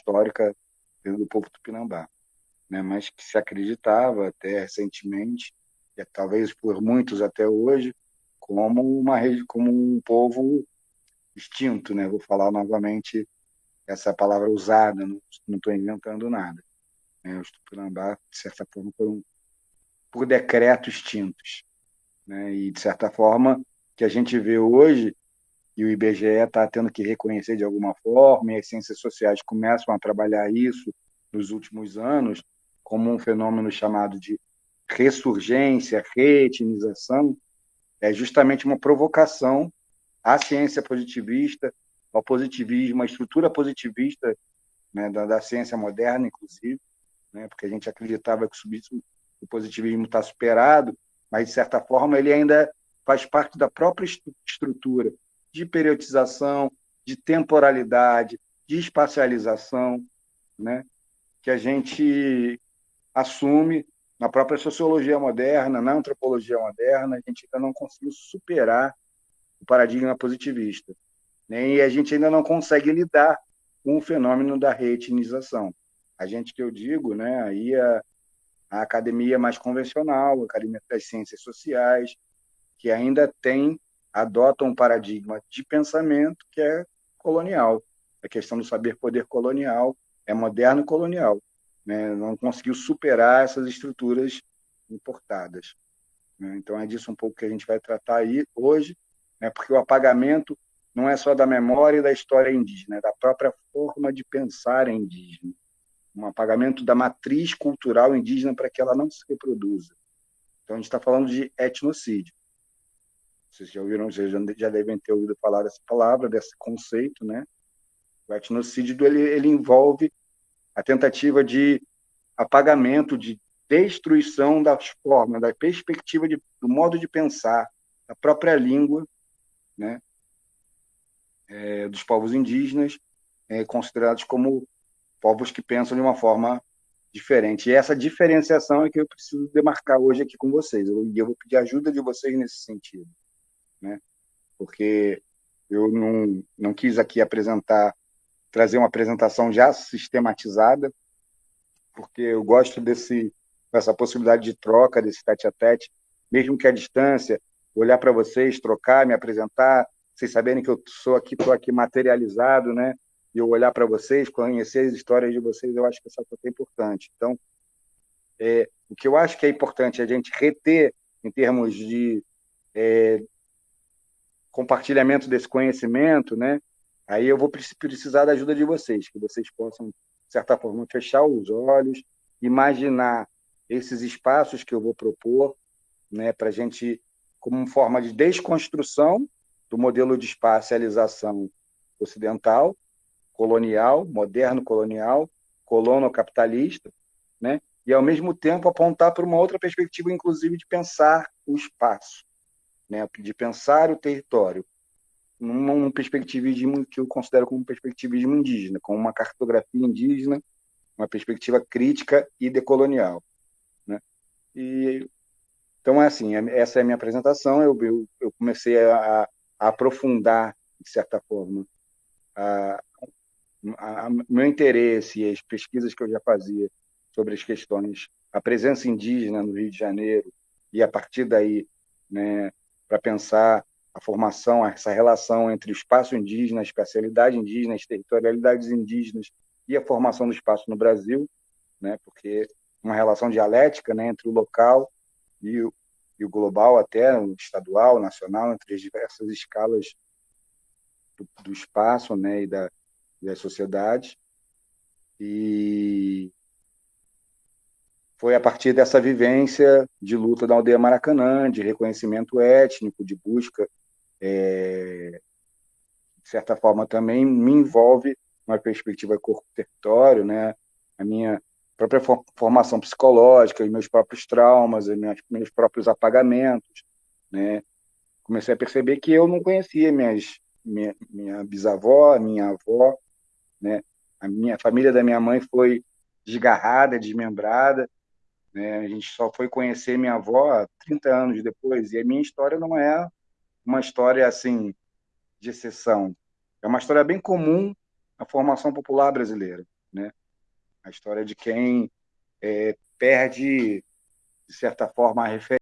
histórica do povo tupinambá, né? mas que se acreditava até recentemente, e talvez por muitos até hoje, como uma como um povo extinto, né? Vou falar novamente essa palavra usada, não estou inventando nada. Né? Os Tupinambá, de certa forma, foram por decreto extintos. Né? E, de certa forma, que a gente vê hoje, e o IBGE está tendo que reconhecer de alguma forma, e as ciências sociais começam a trabalhar isso nos últimos anos, como um fenômeno chamado de ressurgência, reetinização, é justamente uma provocação à ciência positivista, ao positivismo, à estrutura positivista né, da, da, ciência moderna, inclusive, né, porque a gente acreditava que o positivismo está superado, mas, de certa forma, ele ainda faz parte da própria estrutura de periodização, de temporalidade, de espacialização, né, que a gente assume na própria sociologia moderna, na antropologia moderna, a gente ainda não conseguiu superar o paradigma positivista. Né? E a gente ainda não consegue lidar com o fenômeno da reetinização. A gente que eu digo, né, aí a, a academia mais convencional, a academia das ciências sociais, que ainda tem, adota um paradigma de pensamento que é colonial. A questão do saber-poder colonial é moderno colonial. Né? Não conseguiu superar essas estruturas importadas. Né? Então é disso um pouco que a gente vai tratar aí hoje, né? porque o apagamento não é só da memória e da história indígena, é da própria forma de pensar indígena um apagamento da matriz cultural indígena para que ela não se reproduza. Então, a gente está falando de etnocídio. Vocês já ouviram, vocês já devem ter ouvido falar dessa palavra, desse conceito, né? O etnocídio ele, ele envolve a tentativa de apagamento, de destruição das formas, da perspectiva de, do modo de pensar, da própria língua, né? É, dos povos indígenas, é, considerados como povos que pensam de uma forma diferente. E essa diferenciação é que eu preciso demarcar hoje aqui com vocês. E eu, eu vou pedir ajuda de vocês nesse sentido, né? Porque eu não, não quis aqui apresentar, trazer uma apresentação já sistematizada, porque eu gosto desse dessa possibilidade de troca, desse tete a tete, mesmo que à distância, olhar para vocês, trocar, me apresentar, vocês saberem que eu sou aqui, estou aqui materializado, né? e eu olhar para vocês, conhecer as histórias de vocês, eu acho que essa coisa é importante. Então, é, o que eu acho que é importante é a gente reter em termos de é, compartilhamento desse conhecimento, né? Aí eu vou precisar da ajuda de vocês, que vocês possam, de certa forma, fechar os olhos, imaginar esses espaços que eu vou propor, né, para a gente, como forma de desconstrução do modelo de espacialização ocidental, colonial, moderno colonial, colono-capitalista, né? e, ao mesmo tempo, apontar para uma outra perspectiva, inclusive, de pensar o espaço, né? de pensar o território, num perspectivismo que eu considero como perspectivismo indígena, como uma cartografia indígena, uma perspectiva crítica e decolonial. Né? E, então, é assim, é, essa é a minha apresentação, eu, eu, eu comecei a, a, aprofundar, de certa forma, a, a, a, meu interesse e as pesquisas que eu já fazia sobre as questões, a presença indígena no Rio de Janeiro, e a partir daí, né, para pensar a formação, essa relação entre o espaço indígena, a especialidade indígena, as territorialidades indígenas e a formação do espaço no Brasil, né, porque uma relação dialética né, entre o local e o, e o global, até o estadual, nacional, entre as diversas escalas do, do espaço né, e da, das sociedades. E foi a partir dessa vivência de luta da aldeia Maracanã, de reconhecimento étnico, de busca, é, de certa forma também me envolve uma perspectiva corpo-território, né? a minha própria formação psicológica, os meus próprios traumas, os meus, meus próprios apagamentos. Né? Comecei a perceber que eu não conhecia minhas, minha, minha bisavó, minha avó, né? A minha a família da minha mãe foi desgarrada, desmembrada, né? A gente só foi conhecer minha avó 30 anos depois, e a minha história não é uma história assim de exceção. É uma história bem comum na formação popular brasileira. né? A história de quem é, perde, de certa forma, a referência